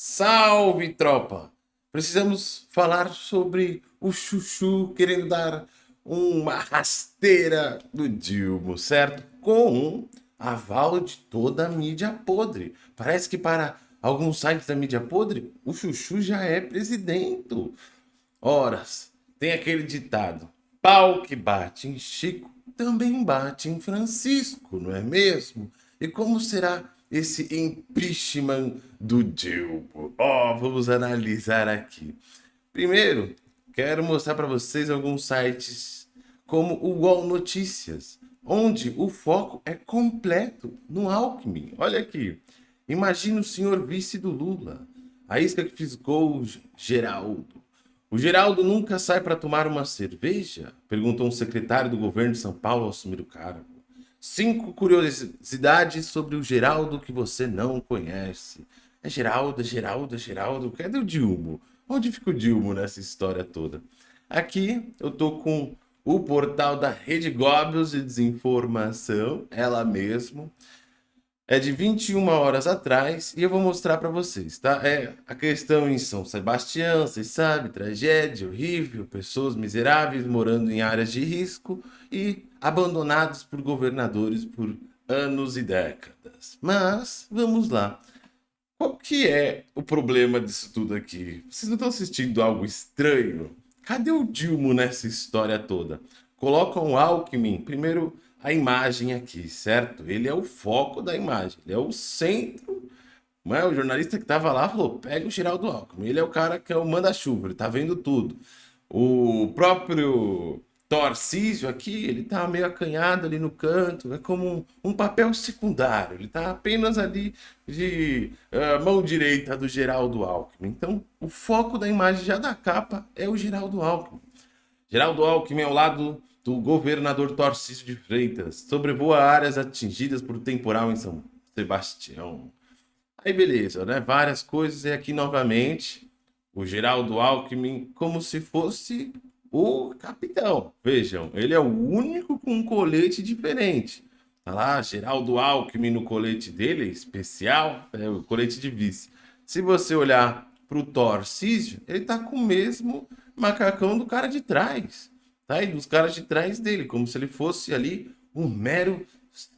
Salve, tropa! Precisamos falar sobre o Chuchu querendo dar uma rasteira do Dilma, certo? Com aval de toda a mídia podre. Parece que para alguns sites da mídia podre, o Chuchu já é presidente. Horas, tem aquele ditado, pau que bate em Chico também bate em Francisco, não é mesmo? E como será esse impeachment do Dilma? Ó, oh, vamos analisar aqui. Primeiro, quero mostrar para vocês alguns sites como o UOL Notícias, onde o foco é completo no Alckmin. Olha aqui, imagina o senhor vice do Lula, a isca que fisgou Geraldo. O Geraldo nunca sai para tomar uma cerveja? Perguntou um secretário do governo de São Paulo ao assumir o cargo. Cinco curiosidades sobre o Geraldo que você não conhece. É Geraldo, Geraldo, Geraldo. Cadê o Dilmo? Onde fica o Dilmo nessa história toda? Aqui eu tô com o portal da Rede Goebbels de Desinformação, ela mesmo é de 21 horas atrás e eu vou mostrar para vocês, tá? É a questão em São Sebastião, vocês sabem, tragédia horrível, pessoas miseráveis morando em áreas de risco e abandonados por governadores por anos e décadas. Mas, vamos lá. Qual que é o problema disso tudo aqui? Vocês não estão assistindo algo estranho? Cadê o Dilma nessa história toda? Colocam o Alckmin, primeiro a imagem aqui, certo? Ele é o foco da imagem, ele é o centro. Não é? O jornalista que estava lá falou, pega o Geraldo Alckmin, ele é o cara que é o manda-chuva, ele tá vendo tudo. O próprio Torcísio aqui, ele tá meio acanhado ali no canto, é como um, um papel secundário, ele tá apenas ali de uh, mão direita do Geraldo Alckmin. Então, o foco da imagem já da capa é o Geraldo Alckmin. Geraldo Alckmin ao lado do governador Tarcísio de Freitas sobrevoa áreas atingidas por temporal em São Sebastião. Aí beleza, né? Várias coisas e aqui novamente o Geraldo Alckmin como se fosse o capitão. Vejam, ele é o único com um colete diferente. Tá lá, Geraldo Alckmin no colete dele, especial, é o colete de vice. Se você olhar para o Tarcísio, ele tá com o mesmo macacão do cara de trás tá? e dos caras de trás dele, como se ele fosse ali um mero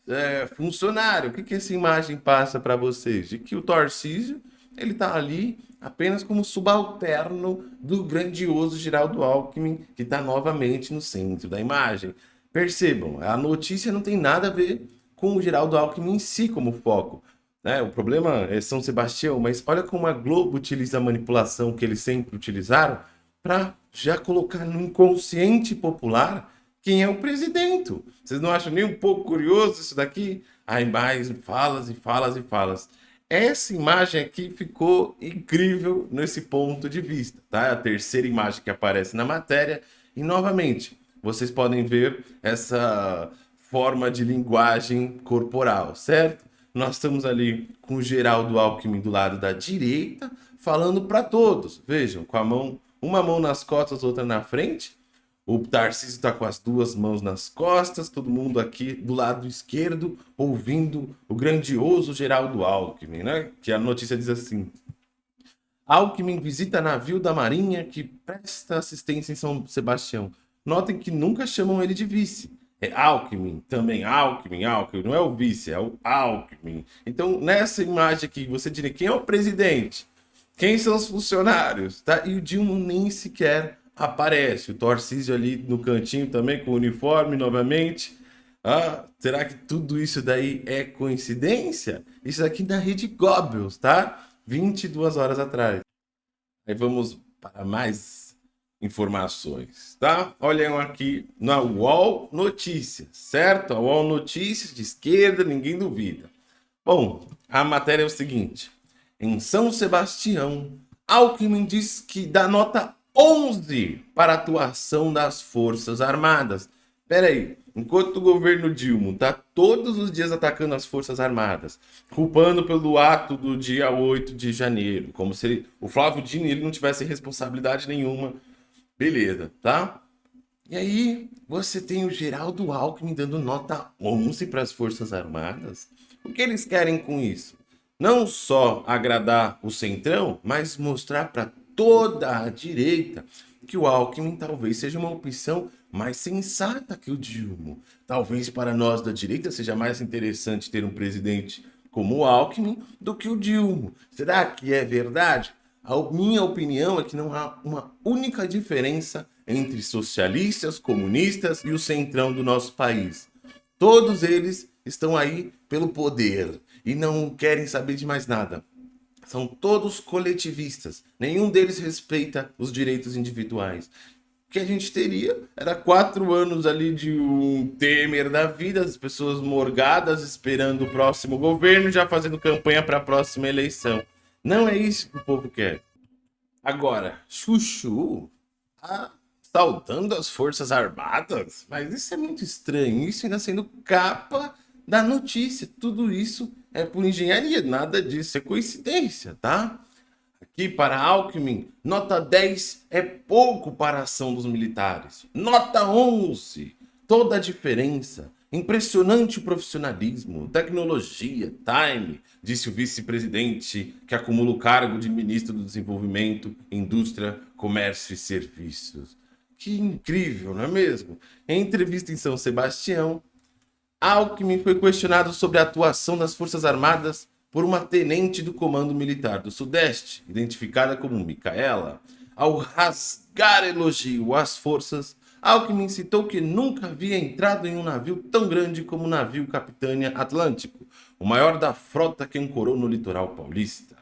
é, funcionário. O que, que essa imagem passa para vocês? De que o Tarcísio ele está ali apenas como subalterno do grandioso Geraldo Alckmin, que está novamente no centro da imagem. Percebam, a notícia não tem nada a ver com o Geraldo Alckmin em si como foco. Né? O problema é São Sebastião, mas olha como a Globo utiliza a manipulação que eles sempre utilizaram para já colocar no inconsciente popular quem é o presidente. Vocês não acham nem um pouco curioso isso daqui? Aí mais falas e falas e falas. Essa imagem aqui ficou incrível nesse ponto de vista, tá? É a terceira imagem que aparece na matéria. E novamente, vocês podem ver essa forma de linguagem corporal, certo? Nós estamos ali com o Geraldo Alckmin do lado da direita, falando para todos. Vejam, com a mão uma mão nas costas, outra na frente. O Tarcísio está com as duas mãos nas costas, todo mundo aqui do lado esquerdo ouvindo o grandioso Geraldo Alckmin, né? Que a notícia diz assim: Alckmin visita navio da Marinha que presta assistência em São Sebastião. Notem que nunca chamam ele de vice. É Alckmin, também Alckmin, Alckmin, não é o vice, é o Alckmin. Então, nessa imagem aqui, você diria quem é o presidente? Quem são os funcionários? Tá? E o Dilma nem sequer aparece. O Torcísio ali no cantinho também com o uniforme novamente. Ah, será que tudo isso daí é coincidência? Isso aqui da rede Goebbels, tá? 22 horas atrás. Aí vamos para mais informações, tá? Olhem aqui na UOL Notícias, certo? A UOL Notícias de esquerda, ninguém duvida. Bom, a matéria é o seguinte em São Sebastião, Alckmin diz que dá nota 11 para a atuação das Forças Armadas. Pera aí, enquanto o governo Dilma está todos os dias atacando as Forças Armadas, culpando pelo ato do dia 8 de janeiro, como se ele, o Flávio Dino ele não tivesse responsabilidade nenhuma. Beleza, tá? E aí, você tem o Geraldo Alckmin dando nota 11 para as Forças Armadas? O que eles querem com isso? Não só agradar o centrão, mas mostrar para toda a direita que o Alckmin talvez seja uma opção mais sensata que o Dilma. Talvez para nós da direita seja mais interessante ter um presidente como o Alckmin do que o Dilma. Será que é verdade? A minha opinião é que não há uma única diferença entre socialistas, comunistas e o centrão do nosso país. Todos eles estão aí pelo poder e não querem saber de mais nada. São todos coletivistas. Nenhum deles respeita os direitos individuais. O que a gente teria era quatro anos ali de um Temer da vida, as pessoas morgadas esperando o próximo governo, já fazendo campanha para a próxima eleição. Não é isso que o povo quer. Agora, Chuchu tá saudando as Forças Armadas? Mas isso é muito estranho, isso ainda sendo capa da notícia. Tudo isso é por engenharia, nada disso é coincidência, tá? Aqui para Alckmin, nota 10 é pouco para a ação dos militares. Nota 11, toda a diferença. Impressionante o profissionalismo, tecnologia, time, disse o vice-presidente que acumula o cargo de ministro do Desenvolvimento, Indústria, Comércio e Serviços. Que incrível, não é mesmo? Em entrevista em São Sebastião, Alckmin foi questionado sobre a atuação das Forças Armadas por uma tenente do Comando Militar do Sudeste, identificada como Micaela. Ao rasgar elogio às forças, Alckmin citou que nunca havia entrado em um navio tão grande como o navio Capitânia Atlântico, o maior da frota que ancorou no litoral paulista.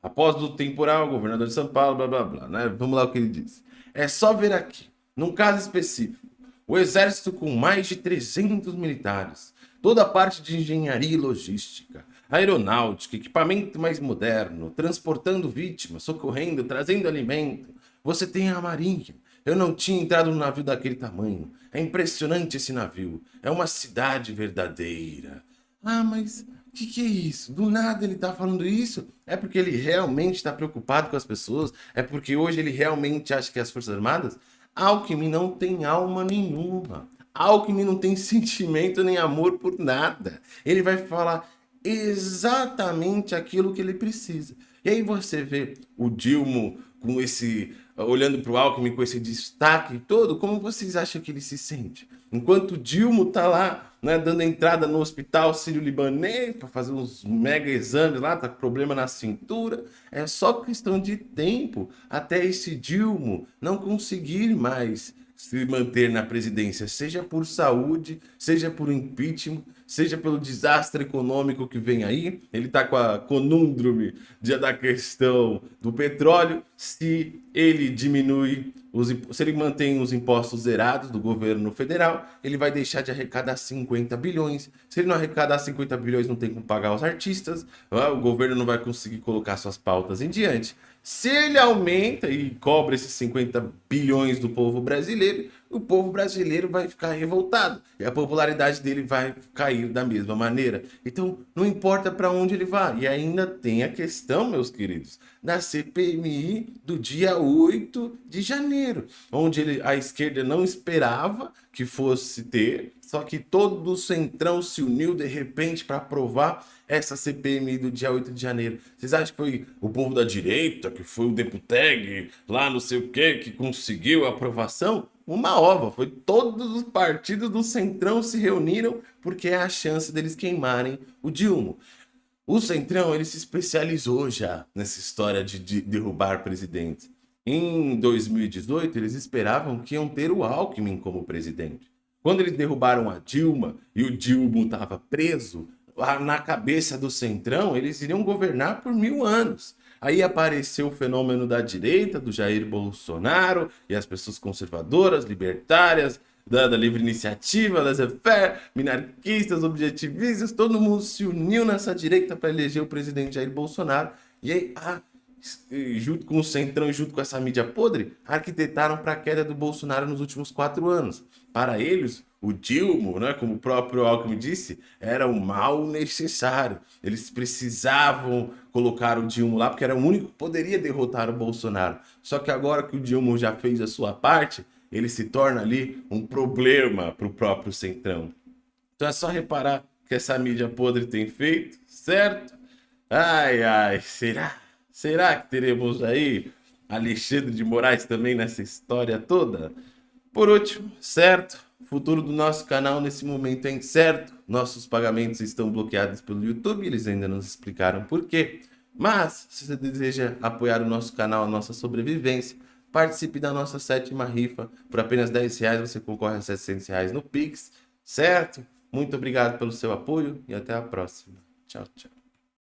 Após o temporal, governador de São Paulo, blá blá blá, né? Vamos lá o que ele disse. É só ver aqui, num caso específico, o exército com mais de 300 militares, toda a parte de engenharia e logística, aeronáutica, equipamento mais moderno, transportando vítimas, socorrendo, trazendo alimento. Você tem a marinha. Eu não tinha entrado num navio daquele tamanho. É impressionante esse navio. É uma cidade verdadeira. Ah, mas o que, que, é isso? Do nada ele está falando isso? É porque ele realmente está preocupado com as pessoas? É porque hoje ele realmente acha que as Forças Armadas Alckmin não tem alma nenhuma. Alckmin não tem sentimento nem amor por nada. Ele vai falar exatamente aquilo que ele precisa. E aí você vê o Dilma com esse olhando para o Alckmin com esse destaque todo, como vocês acham que ele se sente? Enquanto Dilma tá lá, né, dando entrada no hospital sírio-libanês para fazer uns mega exames lá, tá com problema na cintura, é só questão de tempo. Até esse Dilma não conseguir mais se manter na presidência, seja por saúde, seja por impeachment, seja pelo desastre econômico que vem aí, ele está com a conundrume da questão do petróleo, se ele diminui, os, se ele mantém os impostos zerados do governo federal, ele vai deixar de arrecadar 50 bilhões. Se ele não arrecadar 50 bilhões, não tem como pagar os artistas, o governo não vai conseguir colocar suas pautas em diante. Se ele aumenta e cobra esses 50 bilhões do povo brasileiro, o povo brasileiro vai ficar revoltado e a popularidade dele vai cair da mesma maneira. Então, não importa para onde ele vá. E ainda tem a questão, meus queridos, da CPMI do dia 8 de janeiro, onde ele, a esquerda não esperava que fosse ter, só que todo o centrão se uniu de repente para aprovar essa CPMI do dia 8 de janeiro. Vocês acham que foi o povo da direita, que foi o Deputeg, lá não sei o que, que conseguiu a aprovação? Uma ova, foi todos os partidos do Centrão se reuniram porque é a chance deles queimarem o Dilma. O Centrão ele se especializou já nessa história de, de derrubar presidentes. Em 2018, eles esperavam que iam ter o Alckmin como presidente. Quando eles derrubaram a Dilma e o Dilma estava preso, na cabeça do Centrão, eles iriam governar por mil anos. Aí apareceu o fenômeno da direita, do Jair Bolsonaro, e as pessoas conservadoras, libertárias, da, da livre iniciativa, das fair minarquistas, objetivistas, todo mundo se uniu nessa direita para eleger o presidente Jair Bolsonaro. E aí, ah, junto com o Centrão e junto com essa mídia podre, arquitetaram para a queda do Bolsonaro nos últimos quatro anos. Para eles, o Dilma, né, como o próprio Alckmin disse, era um mal necessário. Eles precisavam colocar o Dilma lá, porque era o único que poderia derrotar o Bolsonaro. Só que agora que o Dilma já fez a sua parte, ele se torna ali um problema para o próprio Centrão. Então é só reparar que essa mídia podre tem feito, certo? Ai, ai, será? Será que teremos aí Alexandre de Moraes também nessa história toda? Por último, certo? O futuro do nosso canal nesse momento é incerto. Nossos pagamentos estão bloqueados pelo YouTube, eles ainda não explicaram por quê. Mas, se você deseja apoiar o nosso canal, a nossa sobrevivência, participe da nossa sétima rifa. Por apenas 10 reais você concorre a 700 reais no Pix, certo? Muito obrigado pelo seu apoio e até a próxima. Tchau, tchau.